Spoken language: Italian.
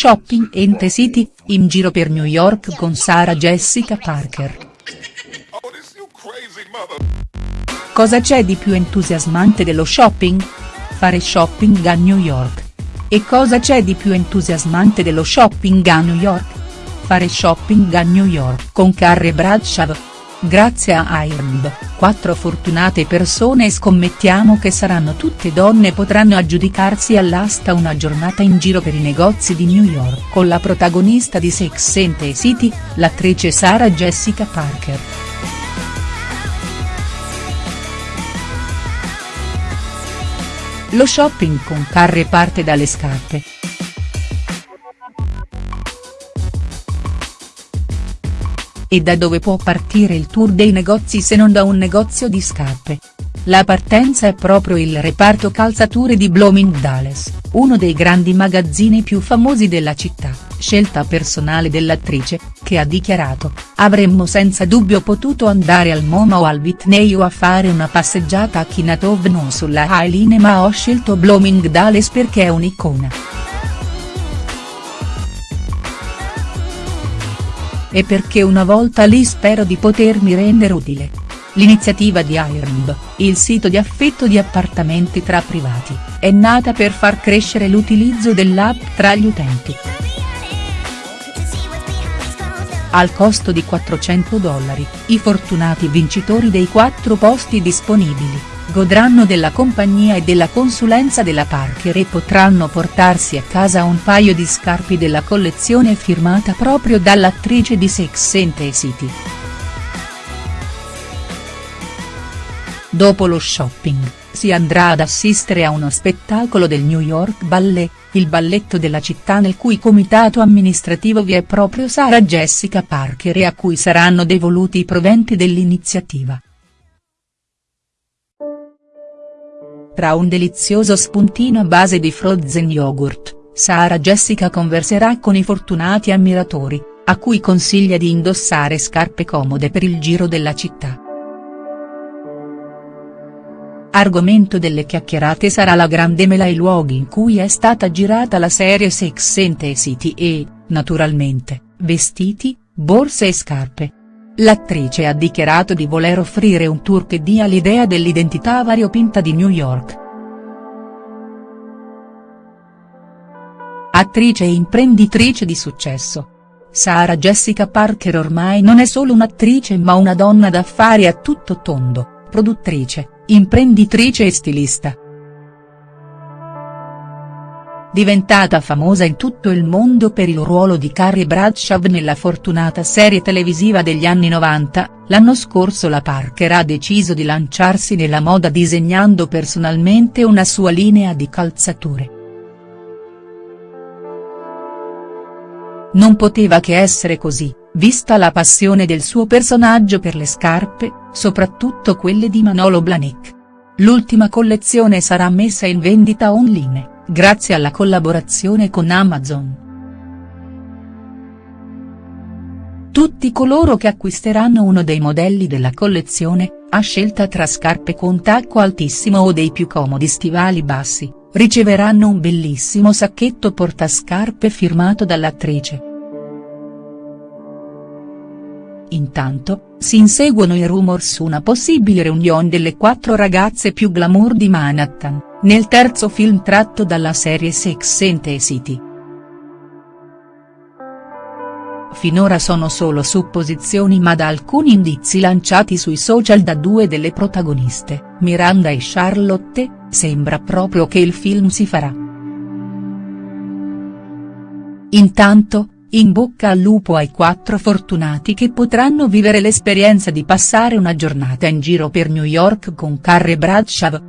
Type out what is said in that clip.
shopping in the city, in giro per New York con Sarah Jessica Parker. Cosa c'è di più entusiasmante dello shopping? Fare shopping a New York. E cosa c'è di più entusiasmante dello shopping a New York? Fare shopping a New York con Carre Bradshaw. Grazie a Ironb, quattro fortunate persone e scommettiamo che saranno tutte donne potranno aggiudicarsi all'asta una giornata in giro per i negozi di New York con la protagonista di Sex and the City, l'attrice Sarah Jessica Parker. Lo shopping con Carre parte dalle scarpe. E da dove può partire il tour dei negozi se non da un negozio di scarpe? La partenza è proprio il reparto calzature di Bloomingdale's, uno dei grandi magazzini più famosi della città, scelta personale dell'attrice, che ha dichiarato, avremmo senza dubbio potuto andare al MoMA o al Whitney o a fare una passeggiata a Kinatov non sulla Highline ma ho scelto Bloomingdale's perché è un'icona. E perché una volta lì spero di potermi rendere utile. L'iniziativa di Ironb, il sito di affitto di appartamenti tra privati, è nata per far crescere l'utilizzo dell'app tra gli utenti. Al costo di 400 dollari, i fortunati vincitori dei quattro posti disponibili, godranno della compagnia e della consulenza della Parker e potranno portarsi a casa un paio di scarpe della collezione firmata proprio dall'attrice di Sex and the City. Dopo lo shopping, si andrà ad assistere a uno spettacolo del New York Ballet, il balletto della città nel cui comitato amministrativo vi è proprio Sarah Jessica Parker e a cui saranno devoluti i proventi dell'iniziativa. Tra un delizioso spuntino a base di frozen yogurt, Sara Jessica converserà con i fortunati ammiratori, a cui consiglia di indossare scarpe comode per il giro della città. Argomento delle chiacchierate sarà la grande mela e i luoghi in cui è stata girata la serie Sex and City e, naturalmente, vestiti, borse e scarpe. L'attrice ha dichiarato di voler offrire un tour che dia l'idea dell'identità variopinta di New York. Attrice e imprenditrice di successo. Sarah Jessica Parker ormai non è solo un'attrice ma una donna d'affari a tutto tondo, produttrice, imprenditrice e stilista diventata famosa in tutto il mondo per il ruolo di Carrie Bradshaw nella fortunata serie televisiva degli anni 90, l'anno scorso la Parker ha deciso di lanciarsi nella moda disegnando personalmente una sua linea di calzature. Non poteva che essere così, vista la passione del suo personaggio per le scarpe, soprattutto quelle di Manolo Blahnik. L'ultima collezione sarà messa in vendita online grazie alla collaborazione con Amazon. Tutti coloro che acquisteranno uno dei modelli della collezione, a scelta tra scarpe con tacco altissimo o dei più comodi stivali bassi, riceveranno un bellissimo sacchetto portascarpe firmato dall'attrice. Intanto, si inseguono i rumor su una possibile reunion delle quattro ragazze più glamour di Manhattan, nel terzo film tratto dalla serie Sex and the City. Finora sono solo supposizioni ma da alcuni indizi lanciati sui social da due delle protagoniste, Miranda e Charlotte, sembra proprio che il film si farà. Intanto, in bocca al lupo ai quattro fortunati che potranno vivere l'esperienza di passare una giornata in giro per New York con Carrie Bradshaw,